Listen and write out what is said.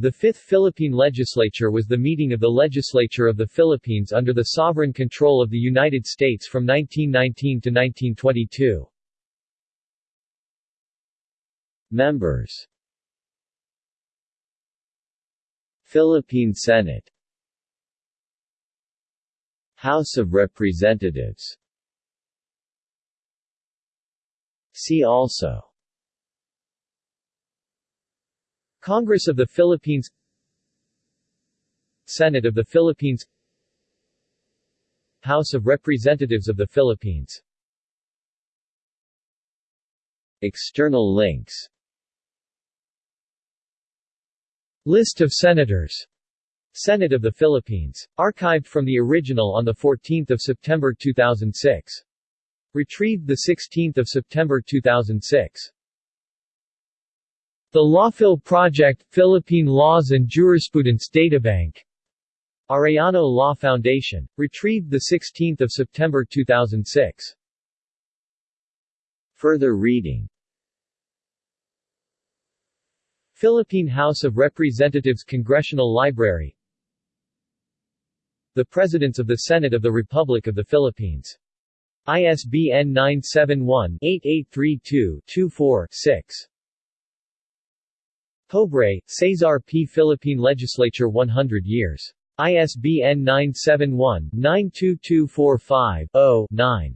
The Fifth Philippine Legislature was the meeting of the legislature of the Philippines under the sovereign control of the United States from 1919 to 1922. Members. Philippine Senate. House of Representatives. See also Congress of the Philippines Senate of the Philippines House of Representatives of the Philippines External links List of Senators Senate of the Philippines. Archived from the original on 14 September 2006. Retrieved 16 September 2006. The Lawphil Project, Philippine Laws and Jurisprudence Databank. Arellano Law Foundation. Retrieved 16 September 2006. Further reading Philippine House of Representatives Congressional Library The Presidents of the Senate of the Republic of the Philippines. ISBN 971-8832-24-6. Pobre, Cesar P. Philippine Legislature 100 years. ISBN 971-92245-0-9.